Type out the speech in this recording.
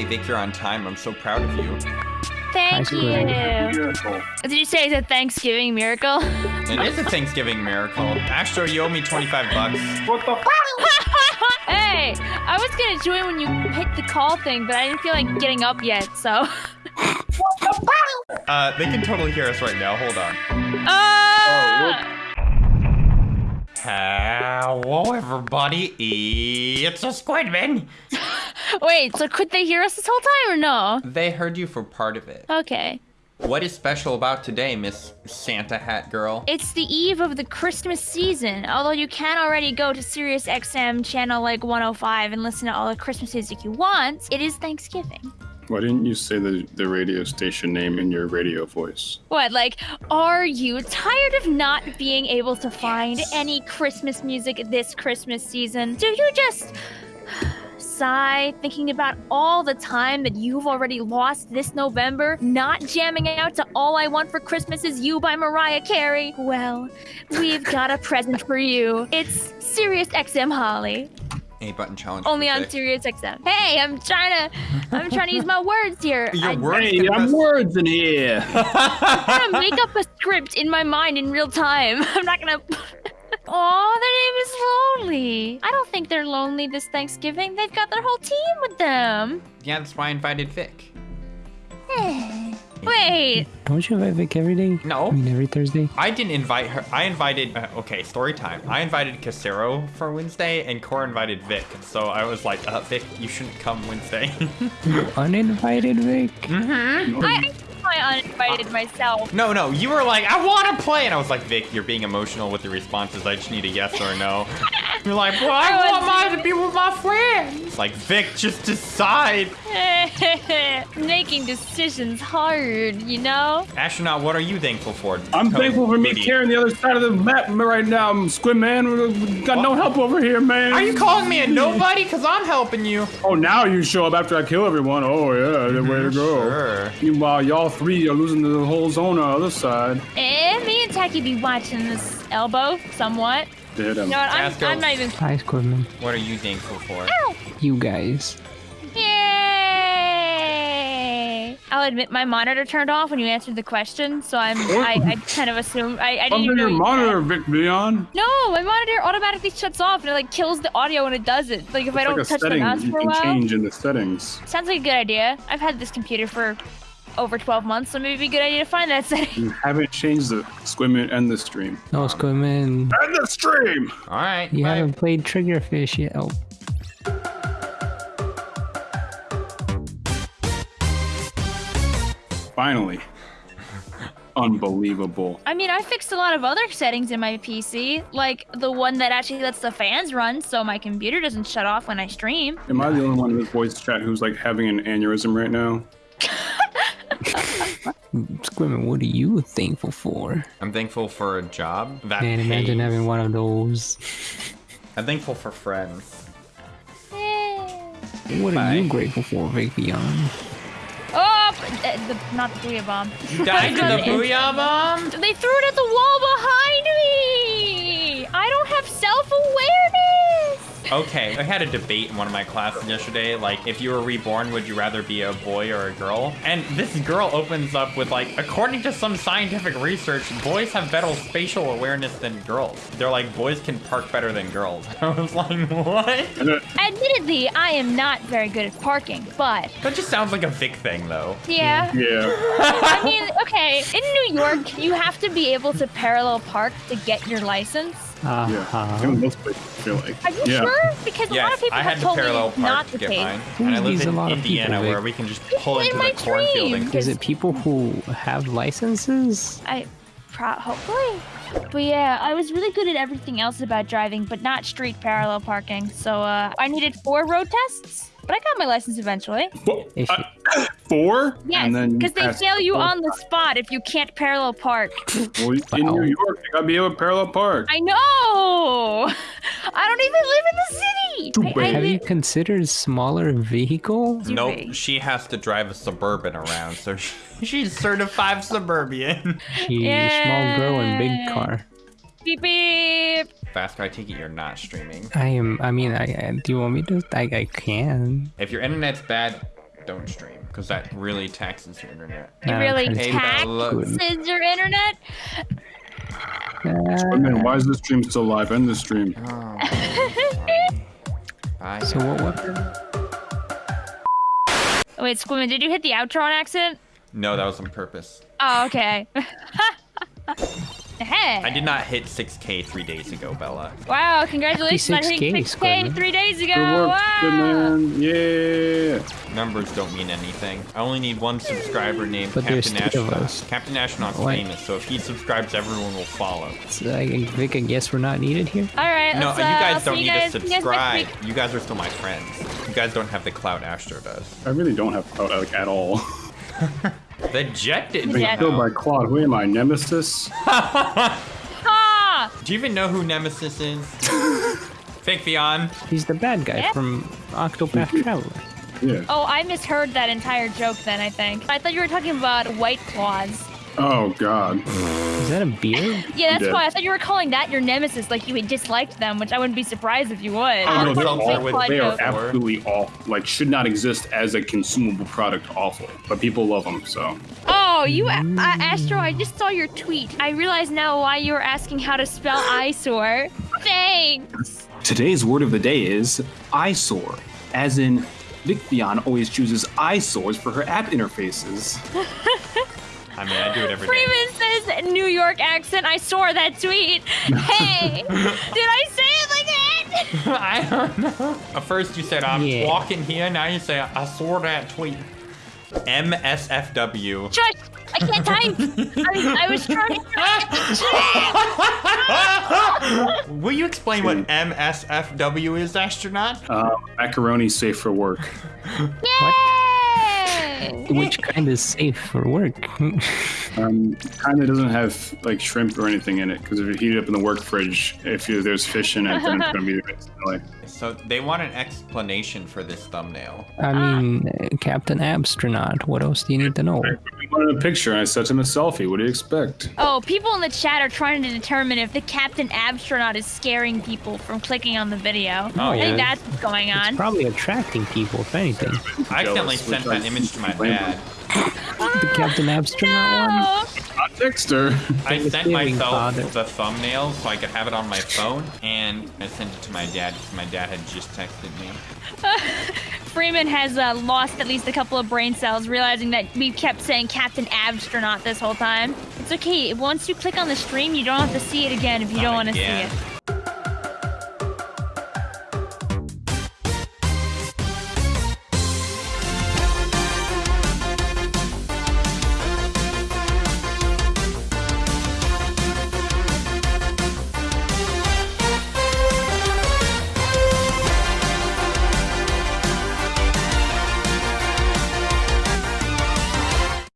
Hey, Vic, you're on time. I'm so proud of you. Thank Nice you. work. Miracle. Did you say it's a Thanksgiving miracle? It is a Thanksgiving miracle. Astro, you owe me 25 bucks. What the? F- hey, I was gonna join when you hit the call thing, but I didn't feel like getting up yet, so. Uh, they can totally hear us right now. Hold on. Ah! Hello, everybody. It's a Squidman. Wait, so could they hear us this whole time or no? They heard you for part of it. Okay. What is special about today, Miss Santa Hat Girl? It's the eve of the Christmas season. Although you can already go to Sirius XM channel like 105 and listen to all the Christmas music you want, it is Thanksgiving. Why didn't you say the, the radio station name in your radio voice? What, like, are you tired of not being able to find any Christmas music this Christmas season? Do you just sigh thinking about all the time that you've already lost this November, not jamming out to All I Want for Christmas Is You by Mariah Carey? Well, we've got a present for you. It's Sirius XM Holly. A button challenge. Only on Vic. Sirius XM. Hey, I'm trying to I'm trying to use my words here. Your I- words Hey, I'm best- words in here. I'm gonna make up a script in my mind in real time. I'm not gonna. Oh, their name is Lonely. I don't think they're lonely this Thanksgiving. They've got their whole team with them. Yeah, that's why I invited Vic. Wait, Don't you invite Vic every day? No. I mean, every Thursday? I didn't invite her. I invited. Uh, okay, story time. I invited Casero for Wednesday, and Cora invited Vic. So I was like, uh, Vic, you shouldn't come Wednesday. you Uninvited Vic? I I uninvited myself. no, no, you were like, I want to play, and I was like, Vic, you're being emotional with your responses. I just need a yes or a no. You're like, well, I I want mine to be with my friends. It's Like, Vic, just decide. Making decisions hard, you know? Astronaut, what are you thankful for? I'm Code thankful for me Moody. carrying the other side of the map right now, Squid Man. We got no help over here, man. Are you calling me a nobody? Cause I'm helping you. Oh, now you show up after I kill everyone. Oh, yeah, the way to go. Sure. Meanwhile, y'all three are losing the whole zone on the other side. Eh, me and Tacky be watching this elbow somewhat. Did him. You know what? I'm, I'm not us. even. Hi, Squidman. What are you thankful for? You guys. Yay! I'll admit my monitor turned off when you answered the question, so I'm oh. I, I kind of assume I, I didn't Under even know your you- monitor, Vic Leon. No, my monitor automatically shuts off and it like kills the audio when it does it. Like if I don't like a touch the setting mouse you for a can while. change in the settings. Sounds like a good idea. I've had this computer for over 12 months, so maybe it'd be a good idea to find that setting. You haven't changed the Squidman and the stream. No, Squidman. And the stream! All right. You bye. haven't played Triggerfish yet. Oh. Finally. Unbelievable. I mean, I fixed a lot of other settings in my PC, like the one that actually lets the fans run so my computer doesn't shut off when I stream. Am I the only one in this voice chat who's like having an aneurysm right now? Squidman, what are you thankful for? I'm thankful for a job that Man, imagine pays. having one of those. I'm thankful for friends. What are Bye. you grateful for, Vic Beyond? The, not the booyah bomb. You died to the booyah bomb? They threw it at the wall behind me! I don't have self-awareness! Okay, I had a debate in one of my classes yesterday. Like, if you were reborn, would you rather be a boy or a girl? And this girl opens up with, like, according to some scientific research, boys have better spatial awareness than girls. They're like, boys can park better than girls. I was like, what? Admittedly, I am not very good at parking, but That just sounds like a Vic thing, though. yeah. yeah. I mean, okay, in New York, you have to be able to parallel park to get your license. Yeah. Uh-huh. In most places, I feel like. Are you yeah. sure? Because a lot of people I have had to told me parallel it's not park the to get case. mine. And I live needs a in lot of Indiana people, where we can just pull in into my the cornfield and. Is it people who have licenses? I, pro- hopefully. But yeah, I was really good at everything else about driving, but not street parallel parking. So uh, I needed four road tests, but I got my license eventually. Fo- If uh, four? Yes, And then you because they fail you on the spot if you can't parallel park. Well, in New York, you gotta be able to parallel park. I know. I don't even live in the city. Too I- I have you considered smaller vehicle? Do Nope, they? she has to drive a Suburban around, so she, she's certified Suburban. She small girl in big car. beep beep. Faster, I take it you're not streaming. I am. I mean, I, I do you want me to? I, I can. If your internet's bad, don't stream because that really taxes your internet. It really kinda Hey, taxes your internet. Squidman, why is this stream still live? End the stream. Oh, Bye. So what weapon? Wait, Squidman, did you hit the outro on accident? No, that was on purpose. Oh, okay. hey. I did not hit 6K three days ago, Bella. Wow, congratulations on hitting 56K, 6K Squidman. three days ago. Good work, wow. Squidman. Yeah. Numbers don't mean anything. I only need one subscriber named But Captain three Astronaut. Captain Astronaut's Why? famous, so if he subscribes, everyone will follow. So I, Vic, I guess we're not needed here. All right. No, let's, you uh, I'll guys don't you need guys- to see you guys subscribe. You guys are still my friends. You guys don't have the clout Astro does. I really don't have clout like, at all. The jet did. Yeah. Killed by Claude. Who am I? Nemesis? Do you even know who Nemesis is? Fake Vion. He's the bad guy Yeah. from Octopath Traveler. Yeah. Oh, I misheard that entire joke then, I think. I thought you were talking about White Claws. Oh God. Is that a beard? Yeah, that's did. why I thought you were calling that your nemesis, like you had disliked them, which I wouldn't be surprised if you would. Oh, I no, they're like, all- White with- They are absolutely awful. Like, should not exist as a consumable product. Awful, but people love them. So Oh, you, uh, Astro, I just saw your tweet. I realize now why you were asking how to spell eyesore. Thanks. Today's word of the day is eyesore, as in Vicbion always chooses eyesores for her app interfaces. I mean, I do it every day. Freeman says New York accent. I saw that tweet. Hey, did I say it like that? I don't know. At first you said I'm Yeah. walking here. Now you say I saw that tweet. MSFW. Shush! I can't type. I, I was trying to. Will you explain what MSFW is, astronaut? uh, macaroni safe for work. Yay! Which kind is safe for work? Um, kind of doesn't have like shrimp or anything in it because if you heat it up in the work fridge, if you, there's fish in it, then it's gonna be like So they want an explanation for this thumbnail. I mean, uh, Captain Astronaut. What else do you need to know? We wanted a picture and I sent him a selfie. What do you expect? Oh, people in the chat are trying to determine if the Captain Astronaut is scaring people from clicking on the video. Oh, I yeah. think that's what's going It's on. probably attracting people, if anything. I accidentally Jealous, sent which that I image to my dad. The Captain ah, Astronaut one? Oh, Not Dexter. I sent myself father. the thumbnail so I could have it on my phone, and I sent it to my dad because my dad had just texted me. Freeman has uh, lost at least a couple of brain cells, realizing that we kept saying Captain Astronaut this whole time. It's okay. Once you click on the stream, you don't have to see it again if you don't want to see it.